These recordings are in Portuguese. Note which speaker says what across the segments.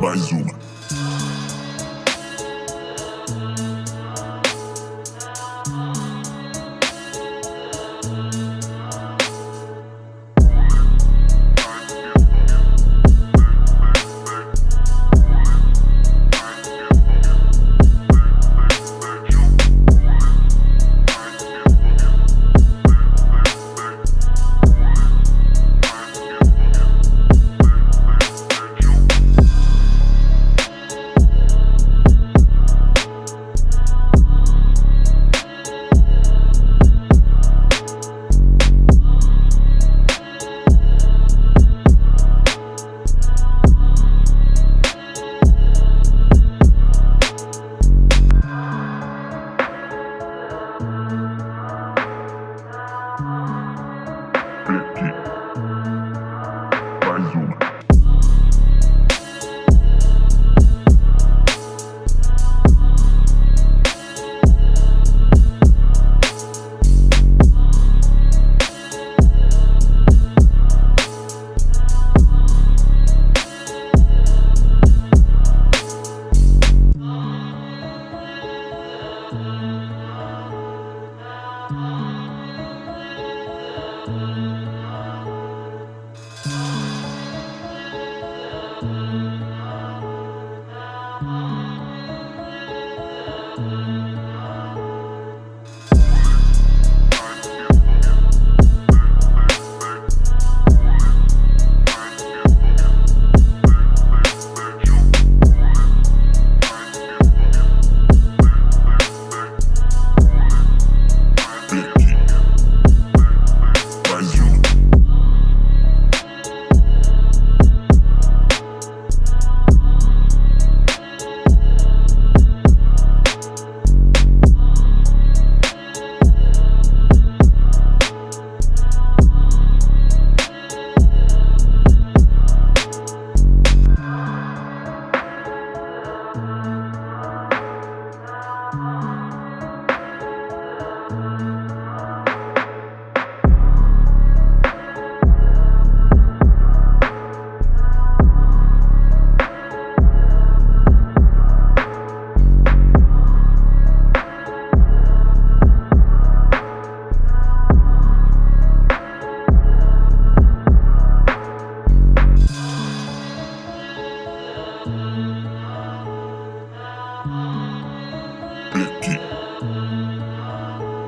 Speaker 1: Mais uma.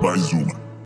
Speaker 1: Aqui. Mais uma.